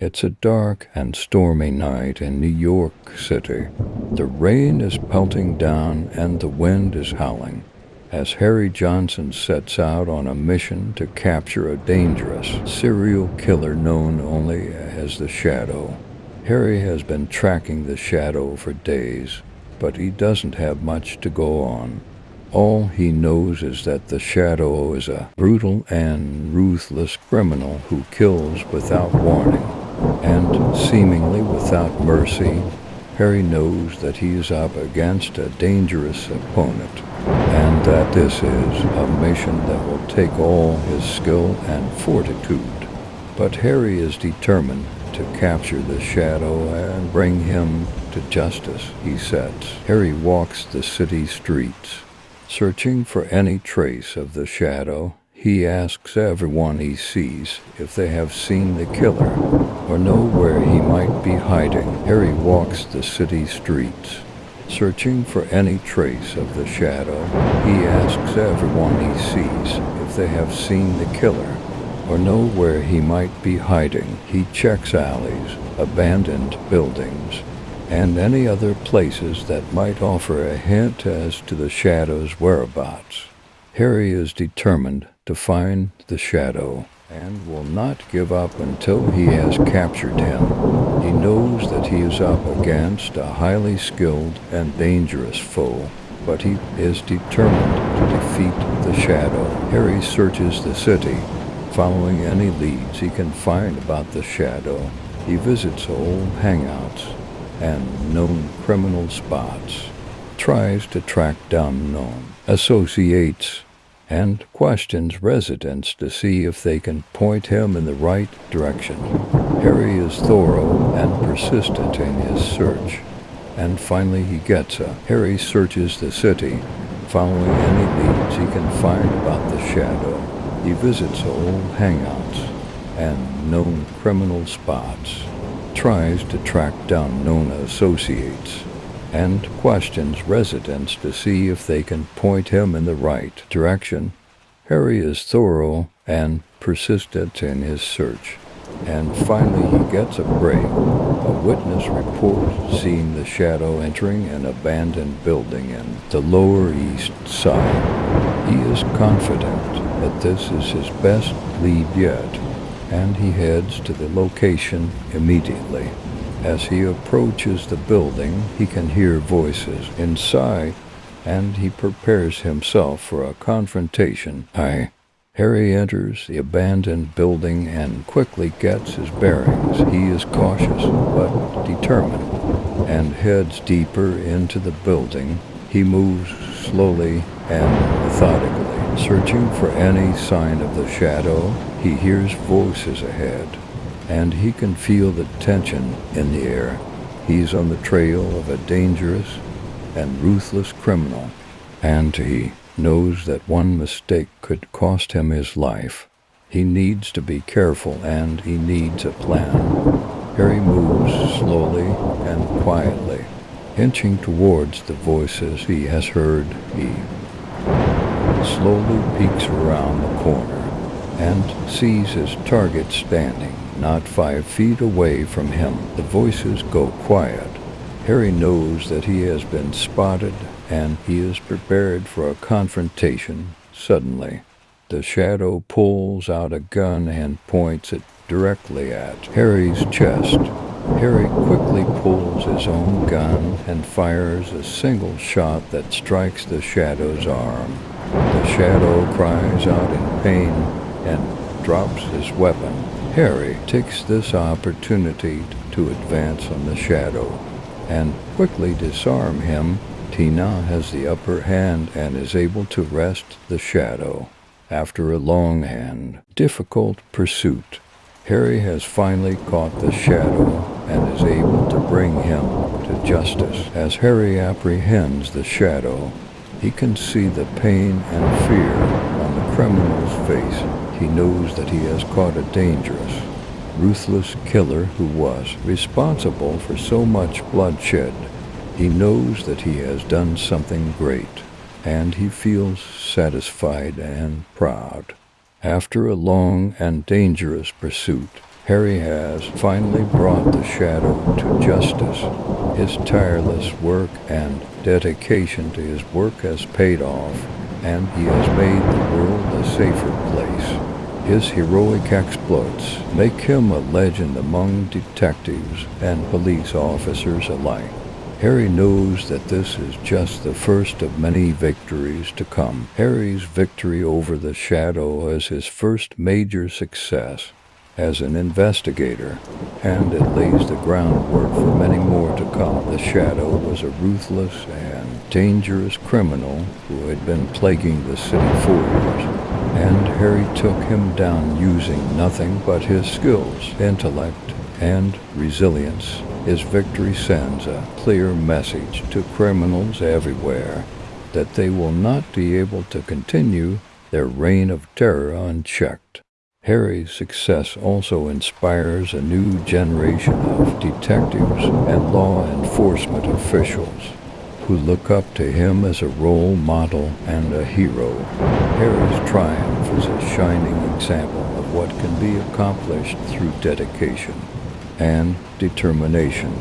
It's a dark and stormy night in New York City. The rain is pelting down and the wind is howling as Harry Johnson sets out on a mission to capture a dangerous serial killer known only as the Shadow. Harry has been tracking the Shadow for days, but he doesn't have much to go on. All he knows is that the Shadow is a brutal and ruthless criminal who kills without warning and seemingly without mercy. Harry knows that he is up against a dangerous opponent and that this is a mission that will take all his skill and fortitude. But Harry is determined to capture the shadow and bring him to justice, he sets. Harry walks the city streets, searching for any trace of the shadow. He asks everyone he sees if they have seen the killer or know where he might be hiding. Harry walks the city streets, Searching for any trace of the shadow, he asks everyone he sees if they have seen the killer or know where he might be hiding. He checks alleys, abandoned buildings, and any other places that might offer a hint as to the shadow's whereabouts. Harry is determined to find the shadow and will not give up until he has captured him. He knows that he is up against a highly skilled and dangerous foe, but he is determined to defeat the Shadow. Harry searches the city, following any leads he can find about the Shadow. He visits old hangouts and known criminal spots, tries to track down known associates and questions residents to see if they can point him in the right direction. Harry is thorough and persistent in his search, and finally he gets a. Harry searches the city, following any leads he can find about the shadow. He visits old hangouts and known criminal spots, tries to track down known associates, and questions residents to see if they can point him in the right direction. Harry is thorough and persistent in his search, and finally he gets a break. A witness reports seeing the shadow entering an abandoned building in the Lower East Side. He is confident that this is his best lead yet, and he heads to the location immediately. As he approaches the building, he can hear voices inside, and he prepares himself for a confrontation. I. Harry enters the abandoned building and quickly gets his bearings. He is cautious but determined and heads deeper into the building. He moves slowly and methodically, searching for any sign of the shadow. He hears voices ahead and he can feel the tension in the air. He's on the trail of a dangerous and ruthless criminal, and he knows that one mistake could cost him his life. He needs to be careful and he needs a plan. Harry moves slowly and quietly, inching towards the voices he has heard. He slowly peeks around the corner and sees his target standing not five feet away from him. The voices go quiet. Harry knows that he has been spotted and he is prepared for a confrontation suddenly. The shadow pulls out a gun and points it directly at Harry's chest. Harry quickly pulls his own gun and fires a single shot that strikes the shadow's arm. The shadow cries out in pain and drops his weapon. Harry takes this opportunity to advance on the shadow and quickly disarm him. Tina has the upper hand and is able to wrest the shadow. After a long and difficult pursuit, Harry has finally caught the shadow and is able to bring him to justice. As Harry apprehends the shadow, he can see the pain and fear on the criminal's face he knows that he has caught a dangerous, ruthless killer who was responsible for so much bloodshed. He knows that he has done something great, and he feels satisfied and proud. After a long and dangerous pursuit, Harry has finally brought the shadow to justice. His tireless work and dedication to his work has paid off, and he has made the world a safer place. His heroic exploits make him a legend among detectives and police officers alike. Harry knows that this is just the first of many victories to come. Harry's victory over the Shadow is his first major success as an investigator, and it lays the groundwork for many more to come. The Shadow was a ruthless and dangerous criminal who had been plaguing the city for years, and Harry took him down using nothing but his skills, intellect, and resilience. His victory sends a clear message to criminals everywhere that they will not be able to continue their reign of terror unchecked. Harry's success also inspires a new generation of detectives and law enforcement officials who look up to him as a role model and a hero. Harry's triumph is a shining example of what can be accomplished through dedication and determination.